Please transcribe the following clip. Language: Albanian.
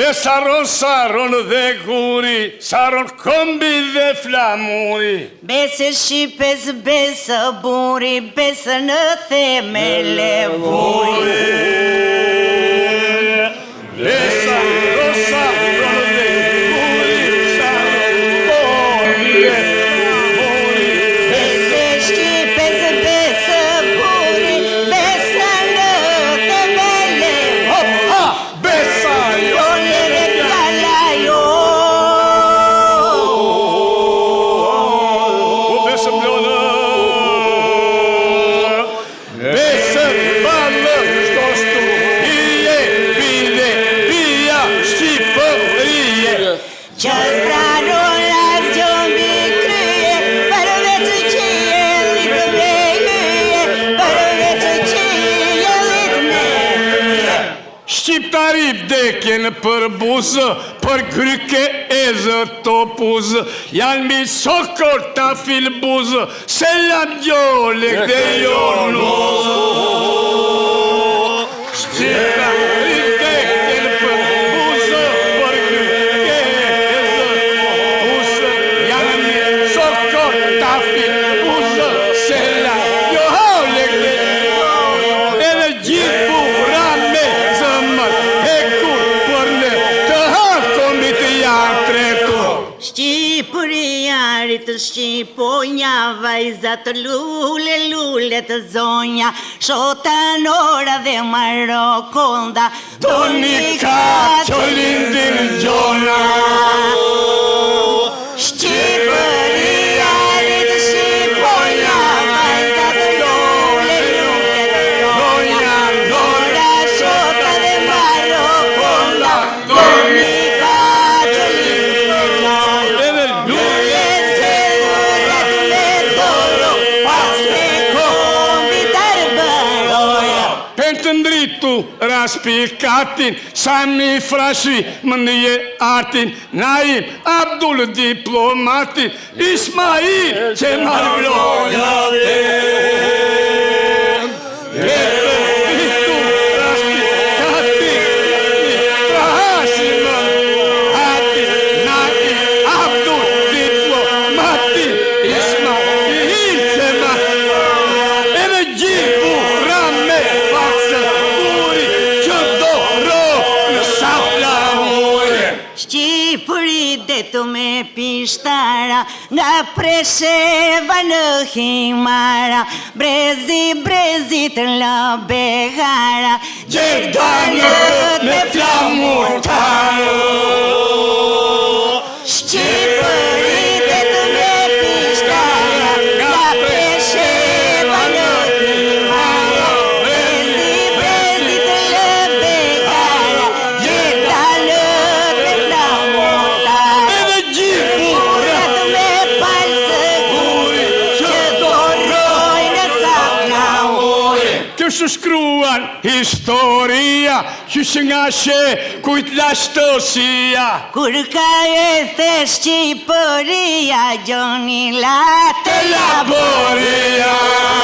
Be saron saron dhe guri, saron kombi dhe flamuri. Besë shqipës, besë buri, besë në theme levuri. Be saron dhe guri, kombi dhe flamuri. mari dekjen për buzë, për kryke e zë të buzë, janë mi sokor ta fil buzë, se lam gjole kde jo Shqipëri ari të Shqipo nja vajzat lule lule të zonja Shota në ora dhe marokonda, konda ka që lindin gjona του ράσπι κάτιν σαν η φράση μνιε άρτιν ναι απ' διπλωμάτιν Ισμαήλ και me pishtara Nga presheva në himara Brezi, brezi të la behara Gjerdanjë me flamur tajë σου σκρούαν ιστορία Κι σνάσε κουτλαστοσία Κουρκά έθες και η πορεία Γιονιλά τελαπορία